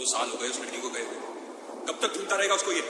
दो साल हो गए उस लड़की को गए कब तक ढूंढता रहेगा उसको ये?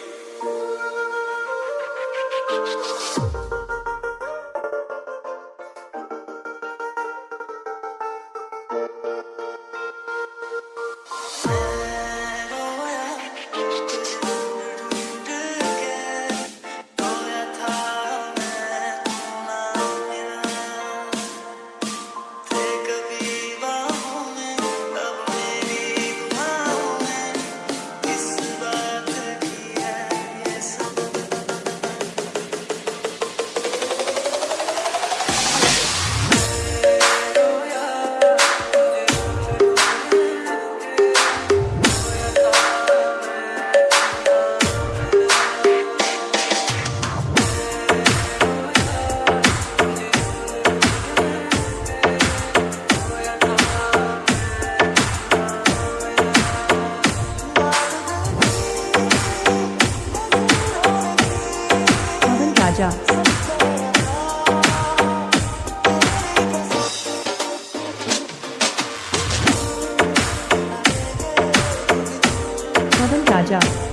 adjust. Adjust.